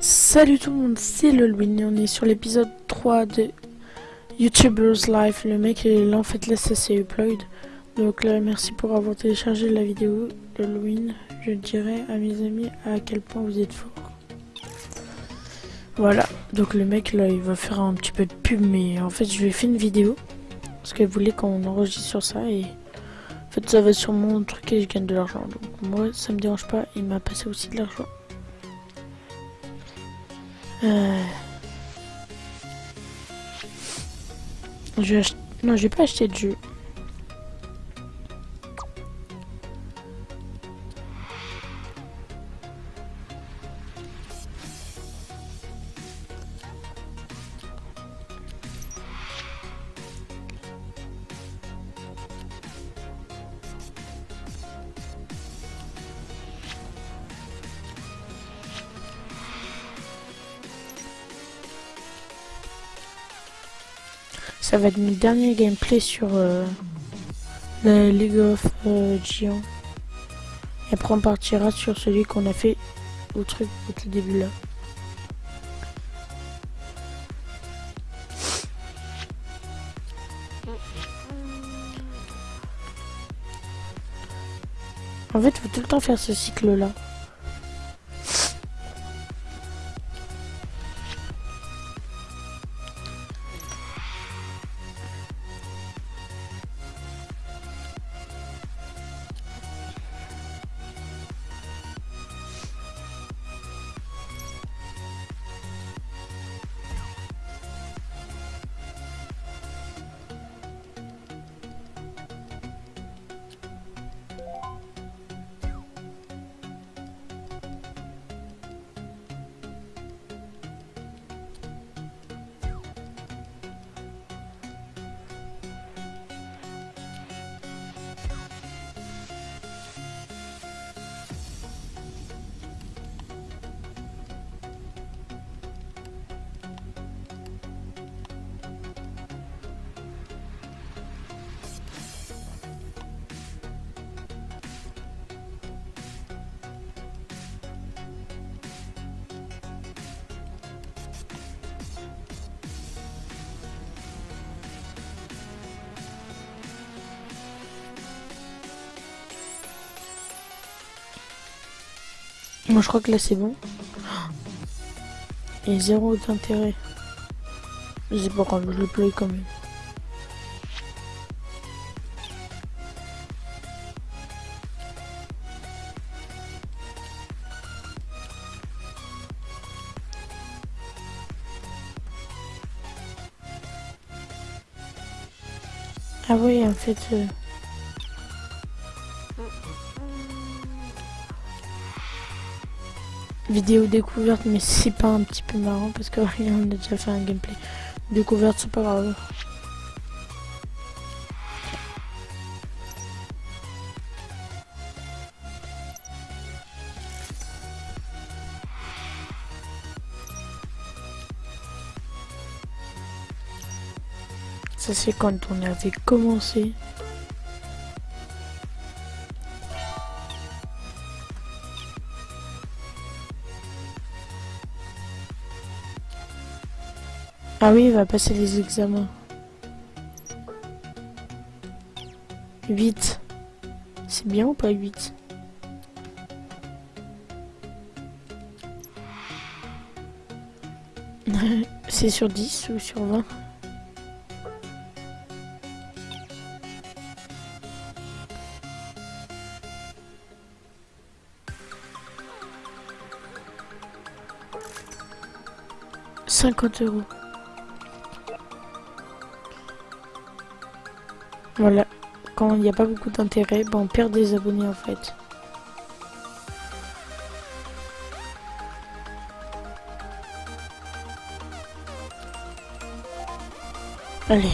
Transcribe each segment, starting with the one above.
Salut tout le monde, c'est Lolwin et on est sur l'épisode 3 de YouTubers Life. Le mec est là, en fait là ça s'est upload. Donc là merci pour avoir téléchargé la vidéo Lolwin. Je dirais à mes amis à quel point vous êtes forts. Voilà, donc le mec là il va faire un petit peu de pub mais en fait je lui ai fait une vidéo. Parce qu'elle voulait qu'on enregistre sur ça et en fait ça va sur mon truc et je gagne de l'argent. Donc moi ça me dérange pas, il m'a passé aussi de l'argent. Je vais ach... Non, je vais pas acheter de jeu. Ça va être mon dernier gameplay sur euh, la League of euh, Giants. Et après on partira sur celui qu'on a fait au truc au tout début là. En fait, faut tout le temps faire ce cycle là. Moi je crois que là c'est bon. Et zéro d'intérêt. C'est pas grave, je le play quand même. Ah oui, en fait... Euh... vidéo découverte mais c'est pas un petit peu marrant parce que rien on a déjà fait un gameplay. Découverte c'est pas grave. Ça c'est quand on avait commencé Ah oui, il va passer les examens. 8. C'est bien ou pas 8 C'est sur 10 ou sur 20 50 euros. Voilà, quand il n'y a pas beaucoup d'intérêt, ben on perd des abonnés en fait. Allez.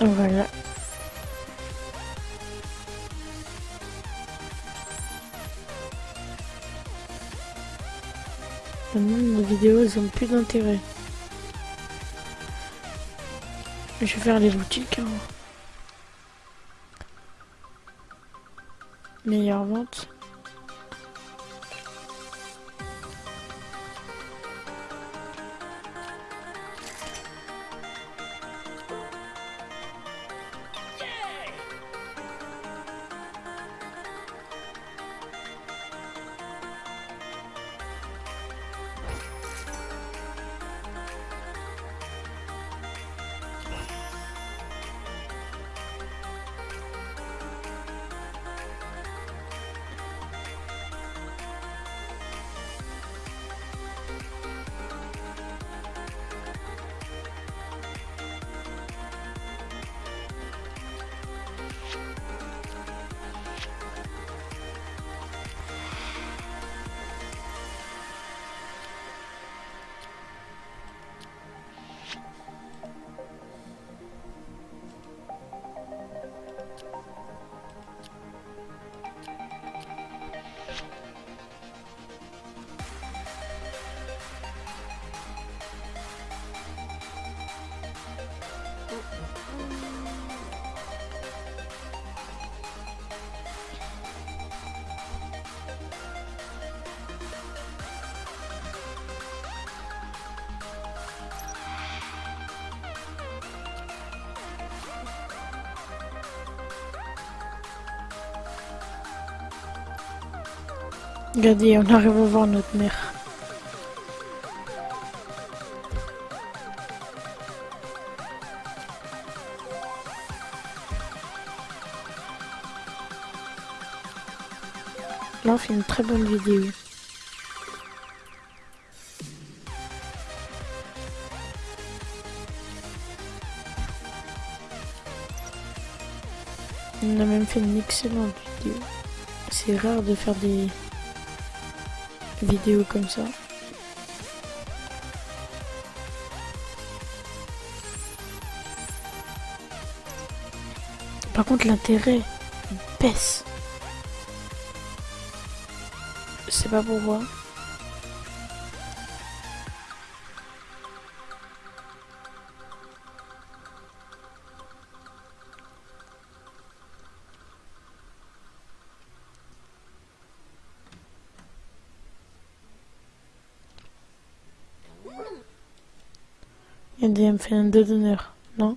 Voilà. Maintenant, les vidéos, elles ont plus d'intérêt. Je vais faire les boutiques. Hein. Meilleure vente. Regardez, on arrive à voir notre mère. Là, on fait une très bonne vidéo. On a même fait une excellente vidéo. C'est rare de faire des vidéo comme ça. Par contre, l'intérêt baisse. Je sais pas pourquoi. Il y a me fait un d'honneur, non?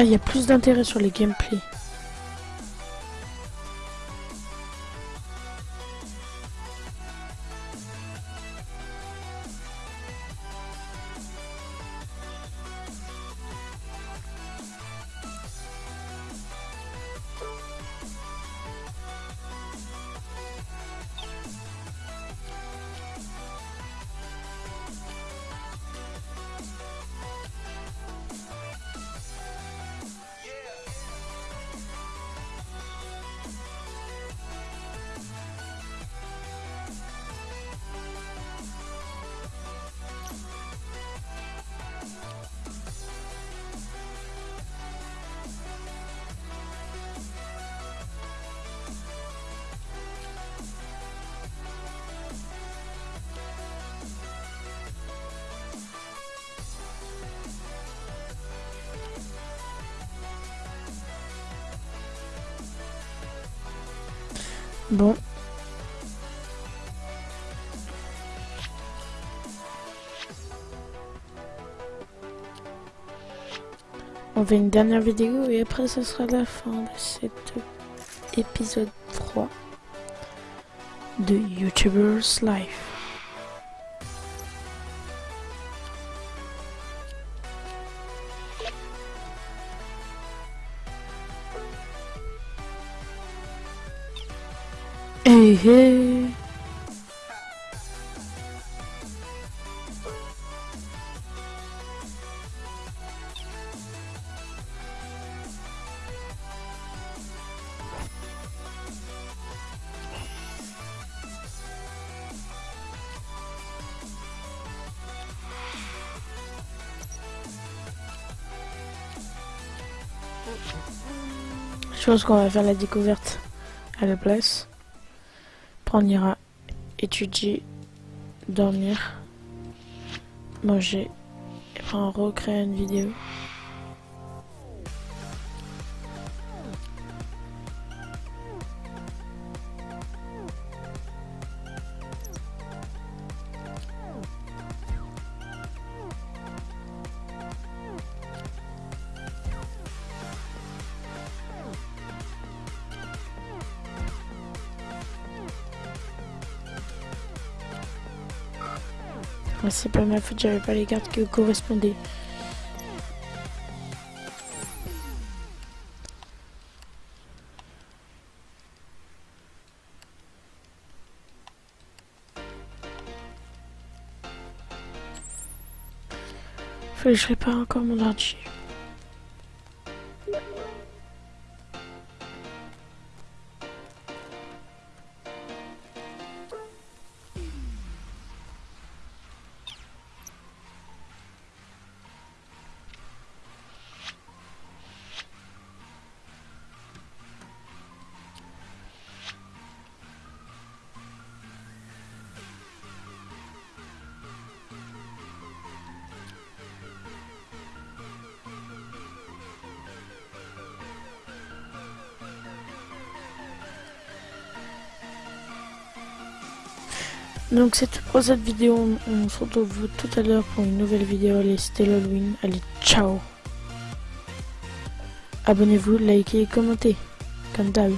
Ah, il y a plus d'intérêt sur les gameplays. Bon. On fait une dernière vidéo et après ce sera la fin de cet épisode 3 de YouTubers Life. Hey hey Je pense qu'on va faire la découverte à la place. On ira étudier, dormir, manger et recréer une vidéo. C'est pas ma faute, j'avais pas les cartes qui correspondaient. Faut que je répare encore mon ordi. Donc c'est tout pour cette vidéo, on se retrouve tout à l'heure pour une nouvelle vidéo, allez c'était l'Halloween, allez ciao. Abonnez-vous, likez et commentez, comme d'hab.